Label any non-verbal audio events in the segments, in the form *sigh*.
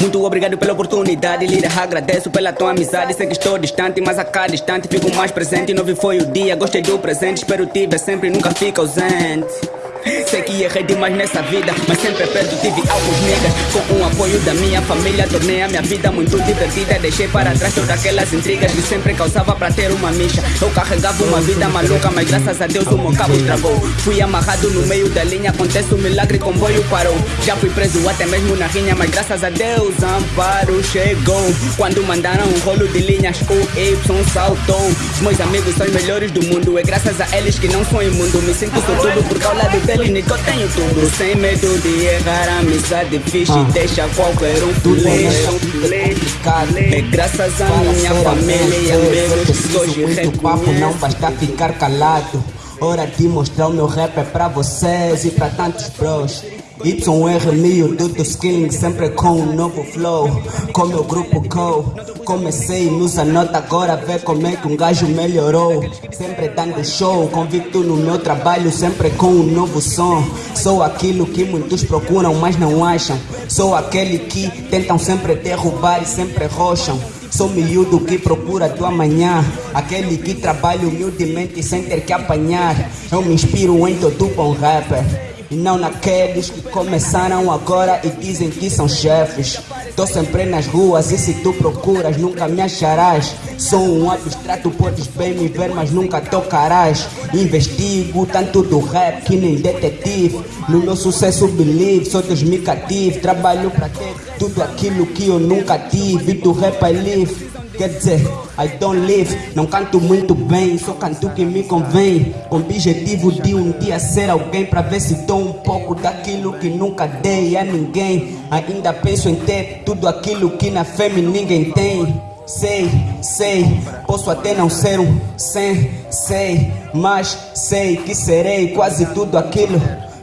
Muito obrigado pela oportunidade, líder. Agradeço pela tua amizade. Sei que estou distante, mas a cada instante fico mais presente. Novo foi o dia, gostei do presente. Espero te ver sempre, nunca fica ausente. Errei demais nessa vida, mas sempre perto tive alguns niggas. Com o apoio da minha família, tornei a minha vida muito divertida. Deixei para trás todas aquelas intrigas que sempre causava para ter uma micha. Eu carregava uma vida maluca, mas graças a Deus o meu cabo estragou. Fui amarrado no meio da linha, acontece um milagre, comboio parou. Já fui preso até mesmo na rinha, mas graças a Deus amparo chegou. Quando mandaram um rolo de linhas, o Y saltou. Os meus amigos são os melhores do mundo, é graças a eles que não sou imundo. Me sinto sortudo ao lado deles eu tenho tudo Sem medo de errar, a amizade fixe ah. Deixa qualquer um feliz É graças a minha família e amigos que hoje reconheço papo não basta ficar calado Hora de mostrar o meu rap é pra vocês e pra tantos bros YR mil, tudo skilling sempre com um novo flow. Com meu grupo Co Comecei nos anota agora vê como é que um gajo melhorou. Sempre dando show, convicto no meu trabalho Sempre com um novo som. Sou aquilo que muitos procuram mas não acham. Sou aquele que tentam sempre derrubar e sempre rocham. Sou miúdo que procura do amanhã. Aquele que trabalha humildemente sem ter que apanhar. Eu me inspiro em todo bom rapper e não naqueles que começaram agora e dizem que são chefes. Tô sempre nas ruas e se tu procuras nunca me acharás. Sou um abstrato, podes bem me ver, mas nunca tocarás. Investigo tanto do rap que nem detetive. No meu sucesso believe, sou Deus me cativo. Trabalho pra ter tudo aquilo que eu nunca tive. Do rap I live. Quer dizer, I don't live, não canto muito bem, só canto que me convém. Com o objetivo de um dia ser alguém, pra ver se dou um pouco daquilo que nunca dei a ninguém. Ainda penso em ter tudo aquilo que na fêmea ninguém tem. Sei, sei, posso até não ser um sem, sei, mas sei que serei quase tudo aquilo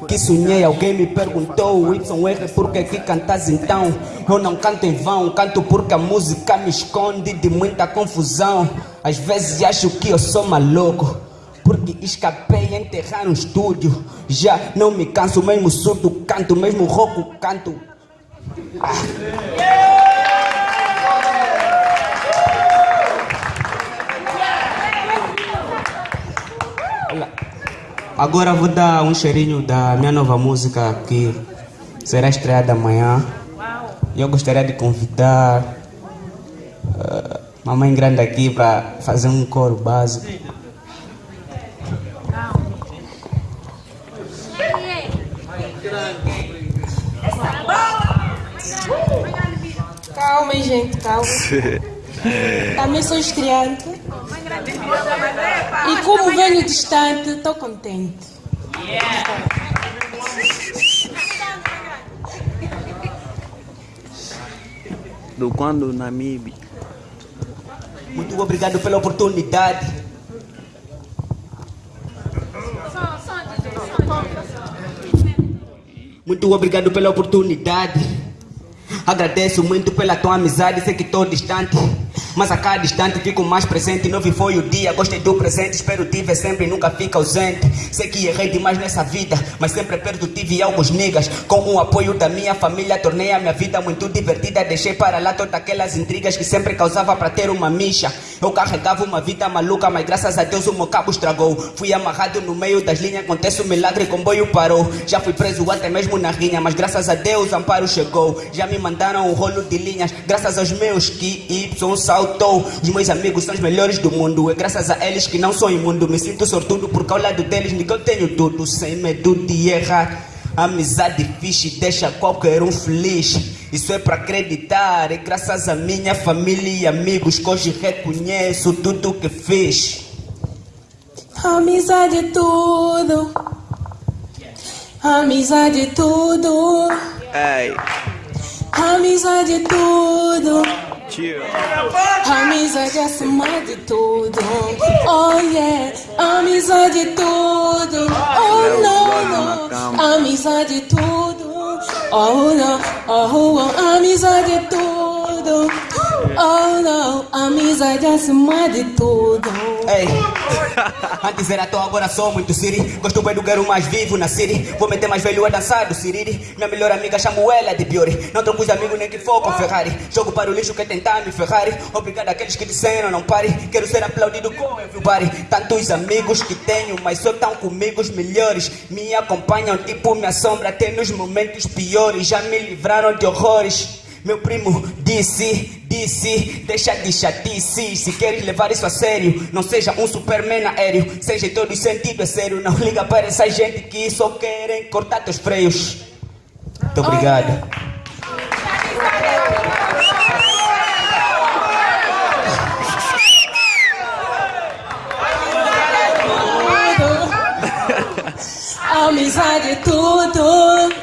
que sonhei, alguém me perguntou YR, por que cantas então? Eu não canto em vão, canto porque a música me esconde de muita confusão Às vezes acho que eu sou maluco porque escapei a enterrar no estúdio Já não me canso, mesmo surdo canto, mesmo rouco canto ah. Agora vou dar um cheirinho da minha nova música que será estreada amanhã. E eu gostaria de convidar uh, mamãe grande aqui para fazer um coro básico. Calma, gente, calma. *laughs* Também sou estreante. E como venho distante, estou contente. Do quando Namibe. Muito obrigado pela oportunidade. Muito obrigado pela oportunidade. Agradeço muito pela tua amizade, sei que estou distante. Mas a cada instante fico mais presente. Novo foi o dia, gostei do presente. Espero te ver sempre, nunca fica ausente. Sei que errei demais nessa vida, mas sempre perto tive alguns niggas. Com o apoio da minha família, tornei a minha vida muito divertida. Deixei para lá todas aquelas intrigas que sempre causava para ter uma micha. Eu carregava uma vida maluca, mas graças a Deus o meu cabo estragou. Fui amarrado no meio das linhas, acontece um milagre, comboio parou. Já fui preso até mesmo na rinha, mas graças a Deus amparo chegou. Já me mandaram um rolo de linhas, graças aos meus que Y saltou. Os meus amigos são os melhores do mundo. É graças a eles que não sou imundo. Me sinto sortudo porque ao lado deles eu tenho tudo. Sem medo de errar. Amizade fixe deixa qualquer um feliz. Isso é para acreditar. É graças a minha família e amigos que hoje reconheço tudo que fiz. Amizade é tudo. Amizade é tudo. Ei. Amizade é tudo. Amizade acima de tudo. Oh yeah, amizade tudo. Oh não, não, amizade tudo. Oh não, oh, oh amizade tudo. tudo. Oh não, amizade acima de tudo. Ei, *laughs* antes era tão, agora sou muito siri. Gosto bem do garo mais vivo na city. Vou meter mais velho a dançar do siriri. Minha melhor amiga chamo ela de Biori. Não troco os amigos nem que for com Ferrari. Jogo para o lixo que tentar me Ferrari. Obrigado àqueles que disseram não pare. Quero ser aplaudido com everybody. Tantos amigos que tenho, mas só tão comigo os melhores. Me acompanham tipo minha sombra até nos momentos piores. Já me livraram de horrores. Meu primo disse, disse, deixa de chatice Se queres levar isso a sério Não seja um superman aéreo Seja em todo sentido é sério Não liga para essa gente que só querem cortar teus freios. Muito obrigado. Amizade é tudo.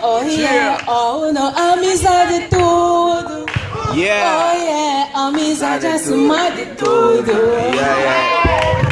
Oh yeah, oh não, amizade é tudo. Yeah. Oh yeah, amizade acima de tudo. Yeah, yeah.